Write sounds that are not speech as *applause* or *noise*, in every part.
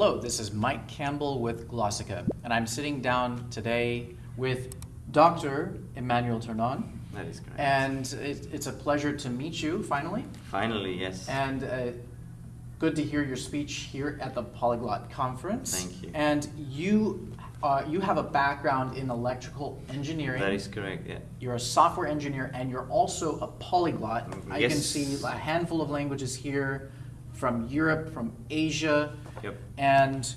Hello, this is Mike Campbell with Glossika, and I'm sitting down today with Dr. Emmanuel Ternon. That is correct. And it, it's a pleasure to meet you finally. Finally, yes. And uh, good to hear your speech here at the Polyglot Conference. Thank you. And you, uh, you have a background in electrical engineering. that is correct, yeah. You're a software engineer and you're also a polyglot. Mm, I can see a handful of languages here from Europe, from Asia, Yep. and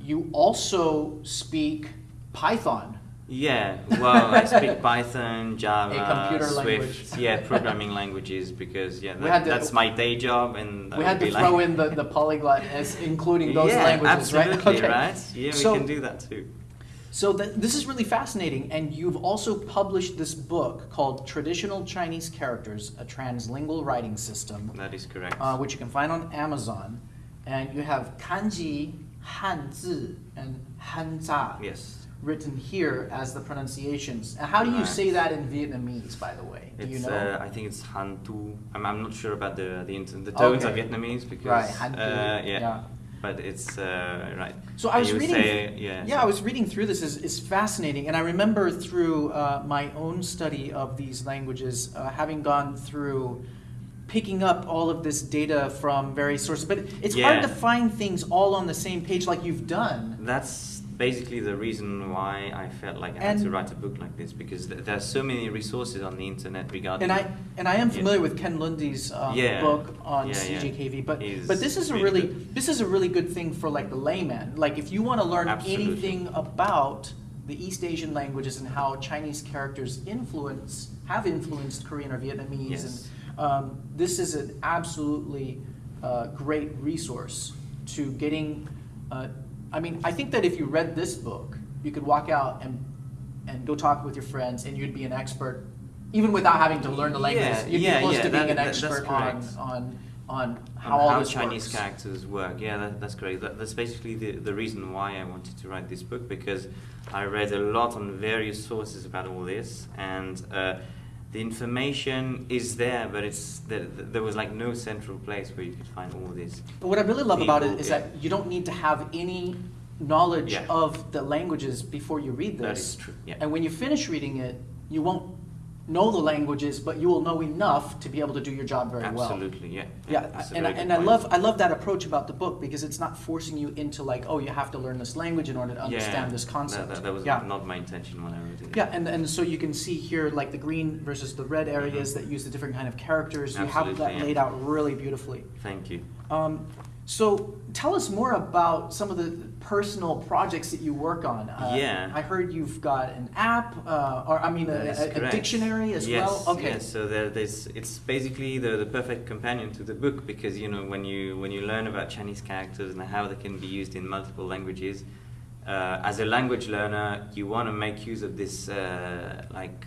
you also speak Python. Yeah, well, I speak *laughs* Python, Java, Swift, language. yeah, programming languages because yeah, that, to- that's my day job and We had to throw like, in the, the polyglot as including those yeah, languages, right? absolutely, Okay. right? Yeah, we So- can do that too. So th- this is really fascinating, and you've also published this book called Traditional Chinese Characters: A Translingual Writing System, That is correct. uh, which you can find on Amazon. And you have kanji, hanzi, and hanja yes. written here as the pronunciations. And how do you Right. say that in Vietnamese, by the way? Do It's, you know? uh, I think it's Hantu. I'm, I'm not sure about the the, the tones Okay. of Vietnamese because right, hantu. uh, yeah, yeah. but it's uh, right. So I was reading. Say, yeah, yeah, so- I was reading through this. is is fascinating, and I remember through uh, my own study of these languages, uh, having gone through picking up all of this data from various sources. But it's hard to find things all on the same page like you've done. That's basically the reason why I felt like I had to write a book like this because th- there are so many resources on the internet regarding. And I and I am Yeah. familiar with Ken Lunde's um, Yeah. book on Yeah, yeah. CJKV, but He's but this is a really really good. this is a really good thing for like the layman. Like if you want to learn Absolutely. anything about the East Asian languages and how Chinese characters influence have influenced Korean or Vietnamese, Yes. and um, this is an absolutely uh, great resource to getting. Uh, I mean, I think that if you read this book, you could walk out and and go talk with your friends, and you'd be an expert, even without having to learn the language. Yeah, you'd yeah, be close yeah, to being that- an that- expert on correct. on on how all how Chinese works. characters work. Yeah, that, that's great. That, that's basically the, the reason why I wanted to write this book because I read a lot on various sources about all this, and uh, the information is there, but it's there, there was like no central place where you could find all this. But what I really love about it is yeah. that you don't need to have any knowledge Yeah. of the languages before you read this. That is true. Yeah. And when you finish reading it, you won't know the languages, but you will know enough to be able to do your job very well. Absolutely, yeah. Yeah, a and, I- and I love I love that approach about the book because it's not forcing you into like, oh, you have to learn this language in order to understand yeah, this concept. That, that, that was yeah. not my intention when I wrote it. Yeah, and, and so you can see here like the green versus the red areas that use the different kind of characters. Absolutely, You have. That yeah. laid out really beautifully. Thank you. Um, so tell us more about some of the personal projects that you work on. Uh, Yeah. I heard you've got an app, uh, or I mean, a, a- a dictionary as yes, well. Okay. Yes, so there, there's, it's basically the, the perfect companion to the book because you know when you when you learn about Chinese characters and how they can be used in multiple languages, uh, as a language learner, you want to make use of this uh, like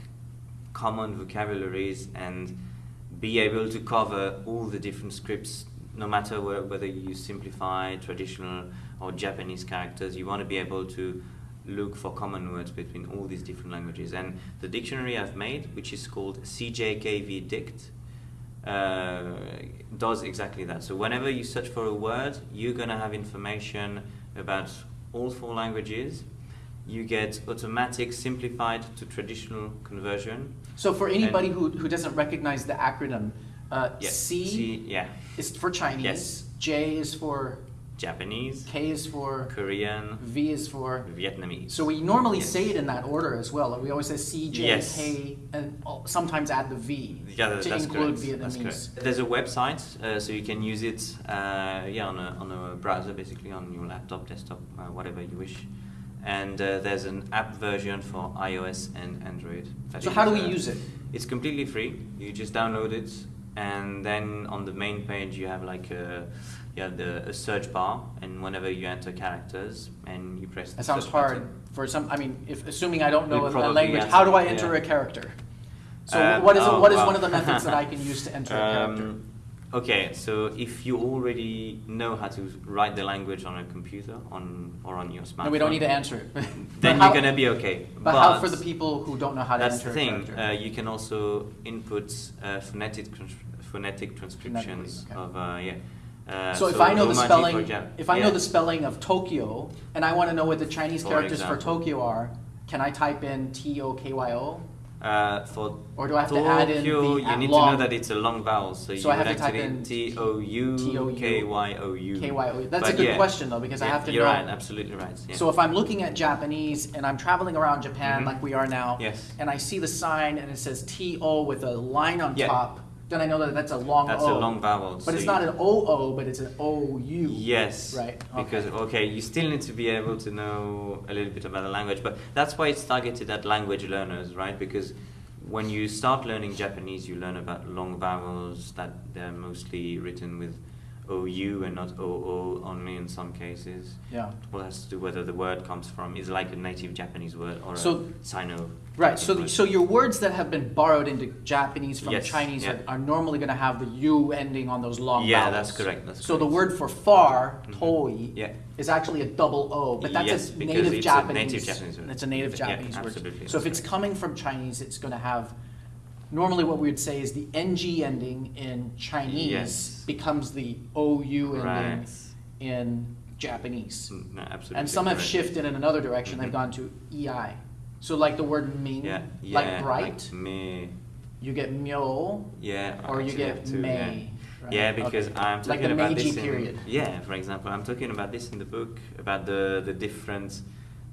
common vocabularies and be able to cover all the different scripts, no matter whe- whether you use simplified, traditional, or Japanese characters. You want to be able to look for common words between all these different languages. And the dictionary I've made, which is called CJKV Dict, uh, does exactly that. So whenever you search for a word, you're gonna have information about all four languages. You get automatic simplified to traditional conversion. So for anybody who, who doesn't recognize the acronym, uh, Yeah. C C, yeah. is for Chinese, Yes. J is for Japanese, K is for Korean, V is for. Vietnamese. So we normally Yes. say it in that order as well. We always say C, J, Yes. K, and sometimes add the V Yeah, that- to that's include correct. That's Vietnamese. There's a website, uh, so you can use it, uh, yeah, on a, on a browser, basically on your laptop, desktop, uh, whatever you wish. And uh, there's an app version for iOS and Android. that So how do we uh, use it? It's completely free. You just download it, and then on the main page you have like a, you have the a search bar, and whenever you enter characters and you press. That the sounds search hard button- for some. I mean, if assuming I don't know a, a language, how do I enter yeah. a character? So Um, what is oh, what is wow. one of the methods that I *laughs* can use to enter a character? Okay, so if you already know how to write the language on a computer on or on your smartphone, No, we don't need to answer it. *laughs* Then how- you're gonna be okay. But, how for the people who don't know how to that's enter the thing. Uh, you can also input uh, phonetic phonetic transcriptions okay. of uh, yeah Uh, So if I know the spelling, if I yeah. know the spelling of Tokyo, and I want to know what the Chinese For characters for. Tokyo are, can I type in T O K Y O? Uh, for Or do I have to add in the you need long- to know that it's a long vowel, so, So you I have would to type actually in T O U K Y O U. K Y O. That's But a good yeah. question though, because I have to You're know. right, absolutely right. Yeah. So if I'm looking at Japanese and I'm traveling around Japan Mhm. like we are now, Yes. and I see the sign and it says T O with a line on Yeah. top, then I know that that's a long That's O. a long vowel. But so it's not an O O, but it's an O U. Yes. Right, Okay. Because okay, you still need to be able to know a little bit about the language, but that's why it's targeted at language learners, right? Because when you start learning Japanese, you learn about long vowels that they're mostly written with OU and not OO only in some cases. Yeah. Well, has to do whether the word comes from is like a native Japanese word or So- a Sino. Right. So, the, so your words that have been borrowed into Japanese from Yes, Chinese yeah. are, are normally going to have the U ending on those long Yeah, vowels. that's correct, that's so the word for far, Mhm. toi, Yeah. is actually a double O, but that's Yes, a native it's a Japanese. native Japanese word. It's a native Yeah, Japanese word. absolutely, So if that's it's coming from Chinese, it's going to have. Normally, what we would say is the ng ending in Chinese Yes. becomes the ou ending Right. in Japanese. Mm, No, absolutely. And some have shifted in another direction. They've Mhm. gone to ei. So like the word ming, Yeah, yeah, like bright, Like me. you get myo, Yeah. or you get to, may. Yeah. right? Yeah, because Okay. I'm like talking the about Meiji this period. in yeah. For example, I'm talking about this in the book about the the different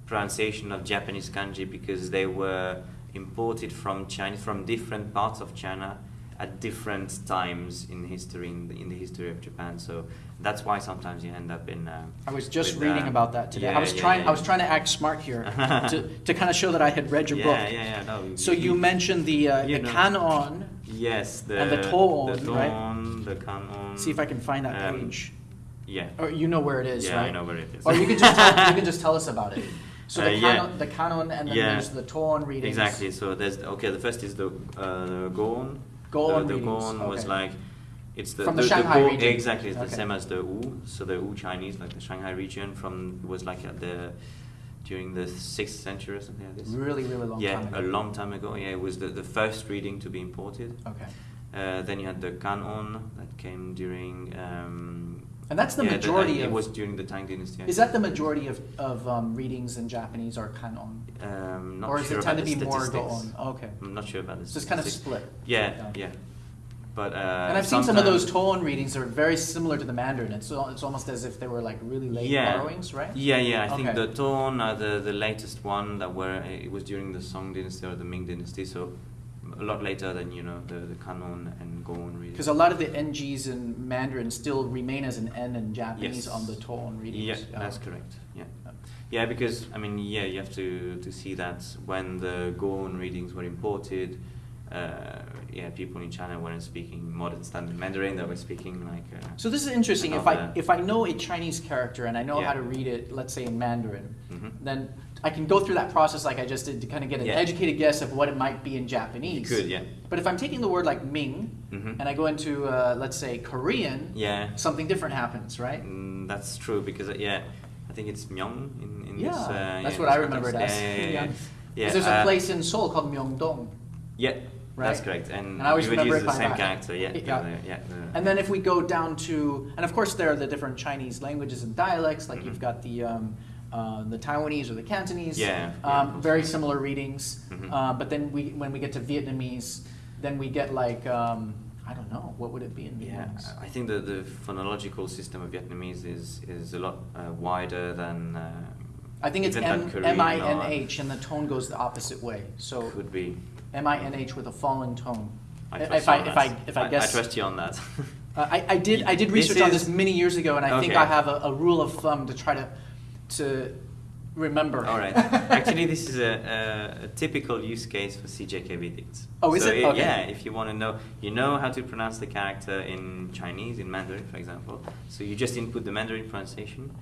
pronunciation of Japanese kanji because they were imported from China from different parts of China at different times in history in the, in the history of Japan. So that's why sometimes you end up in. Uh, I was just with, reading uh, about that today. I was yeah, trying. yeah, I was trying to act smart here *laughs* to, to kind of show that I had read your yeah, book. Yeah, yeah, no. So you mentioned the uh, You the know. kan-on. Yes, the And the tō-on, the right? tō-on, the kan-on. See if I can find that um, page. Yeah. Or you know where it is, yeah, right? I know where it is. Or you can just *laughs* tell, you can just tell us about it. So the Uh, yeah. kan-on, the kan-on, and then Yeah. there's the Tō-on readings. Exactly. So there's okay. The first is the uh, the Go-on. Go-on The, the Go-on was okay. like it's the From the Shanghai Go-on- region. Exactly. It's the same as the Wu. So the Wu Chinese, like the Shanghai region, from was like at the during the sixth century or something like this. Really, really long yeah, time ago. a long time ago. Yeah, it was the, the first reading to be imported. Okay. Uh, then you had the Kan-on that came during. Um, And that's the yeah, majority It of- was during the Tang Dynasty. Is that the majority of, of um, readings in Japanese are kan-on? Um, not or does sure it tend to be the more statistics. Go-on? Okay. I'm not sure about this. So it's kind of split. Yeah, Yeah. yeah. But uh, and I've seen some of those tō-on readings that are very similar to the Mandarin. It's, it's almost as if they were like really late yeah. borrowings, right? Yeah, yeah. I think the tō-on are the the latest one that were it was during the Song Dynasty or the Ming Dynasty, so a lot later than you know the the Kan-on and Go-on readings. Because a lot of the NGs in Mandarin still remain as an N in Japanese Yes. on the tō-on readings. Yeah, that's um, correct. Yeah. Yeah. Yeah, because I mean, yeah, you have to to see that when the Go-on readings were imported, uh, yeah, people in China weren't speaking modern standard Mandarin; they were speaking like. Uh, So this is interesting. If I if I know a Chinese character and I know how to read it, let's say in Mandarin, Mhm. then I can go through that process like I just did to kind of get an Yeah. educated guess of what it might be in you Japanese. could, yeah. But if I'm taking the word like Ming Mhm. and I go into uh, let's say Korean, Yeah. something different happens, right? Mm, that's true because uh, yeah, I think it's Myeong in, in Yeah, this. Uh, that's yeah, what I remember it as. Yeah, yeah, yeah. Yeah. *laughs* yeah. there's a uh, place in Seoul called Myeongdong. Yeah, that's correct. And, And I always remember use the same character. Yeah, Yeah. the- yeah. the- And then if we go down to, and of course there are the different Chinese languages and dialects, like Mhm. you've got the um, uh, the Taiwanese or the Cantonese. Yeah, yeah, Um, course. very similar readings. Mhm. Uh, but then we, when we get to Vietnamese, then we get like um, I don't know, what would it be in Yeah, Vietnamese? I think that the phonological system of Vietnamese is is a lot uh, wider than. Uh, I think it's M I N H, and the tone goes the opposite way. So Could be. M I N H with a falling tone. I if I if. I if I guess I trust you on that. Uh, I, I did I did This research on this many years ago, and I think I have a, a rule of thumb to try to to remember. All right. Actually, this is a, a, a typical use case for CJK edicts. Oh, is so it? i- Okay. Yeah, if you want to know, you know how to pronounce the character in Chinese, in Mandarin, for example. So you just input the Mandarin pronunciation.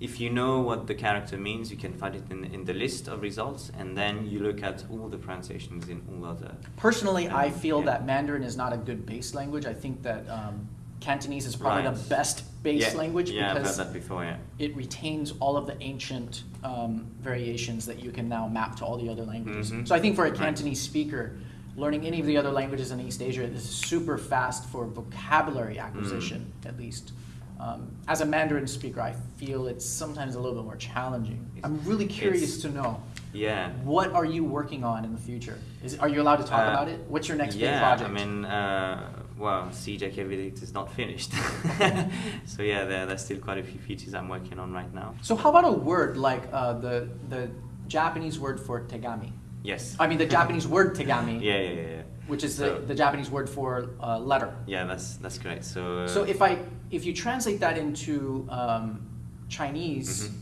If you know what the character means, you can find it in, in the list of results, and then you look at all the pronunciations in all other. Personally, I feel yeah. that Mandarin is not a good base language. I think that um, Cantonese is probably Right. the best base yeah, language Yeah, I've heard because that before. Yeah. it retains all of the ancient um, variations that you can now map to all the other languages. Mhm. So I think for a Right. Cantonese speaker, learning any of the other languages in East Asia is super fast for vocabulary acquisition, Mm. at least. Um, as a Mandarin speaker, I feel it's sometimes a little bit more challenging. I'm really curious it's- to know Yeah. what are you working on in the future? Is are you allowed to talk Uh, about it? What's your next big yeah, project? I mean, uh, well, CJK is not finished. *laughs* *laughs* so yeah, there, there's still quite a few features I'm working on right now. so how about a word like uh, the the Japanese word for tegami? Yes. I mean the *laughs* Japanese word tegami, Yeah, yeah, yeah. Yeah. which is So- the, the Japanese word for uh, letter. Yeah, that's that's correct. So. Uh, So if I if you translate that into um, Chinese, Mhm.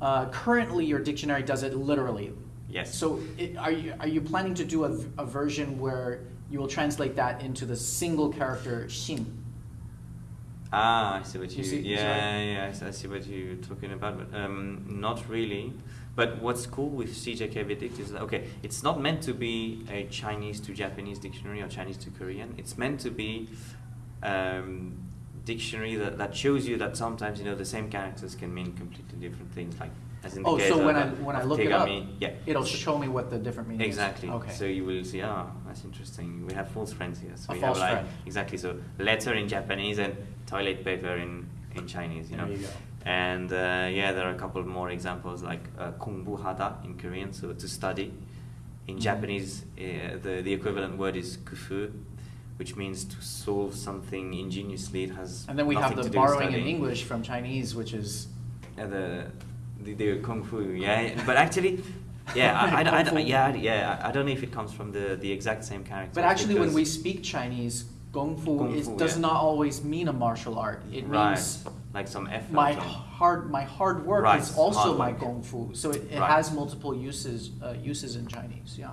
uh, currently your dictionary does it literally. Yes. So it, are you are you planning to do a, a version where you will translate that into the single character xin? Ah, I see what You you. see- yeah, yeah, I see- I see what you're talking about, but um, not really. But what's cool with CJK is that okay, it's not meant to be a Chinese to Japanese dictionary or Chinese to Korean. It's meant to be um, dictionary that, that shows you that sometimes you know the same characters can mean completely different things. Like as in the Oh, case so of, when I when I look it up, yeah. it'll show me what the different meanings. Exactly. Okay. So you will see, ah, that's interesting. We have false friends here. So A we false have like friend. exactly so letter in Japanese and toilet paper in in Chinese. You There know. you go. And uh, yeah, there are a couple more examples like uh, kongbu hada in Korean, so to study. In Mhm. Japanese, uh, the the equivalent word is kufu, which means to solve something ingeniously. It has and then we have the to do with borrowing in. English from Chinese, which is Yeah, the, the the kung fu. Yeah, but actually, yeah, I, I, I, *laughs* yeah, yeah. I don't know if it comes from the the exact same character. But actually, when we speak Chinese, gong fu, Kung is, fu, does yeah. not always mean a martial art. It right, means like some effort. my hard my hard work Right, is also hard my work. gong fu. So it, it Right. has multiple uses uh, uses in Chinese. Yeah.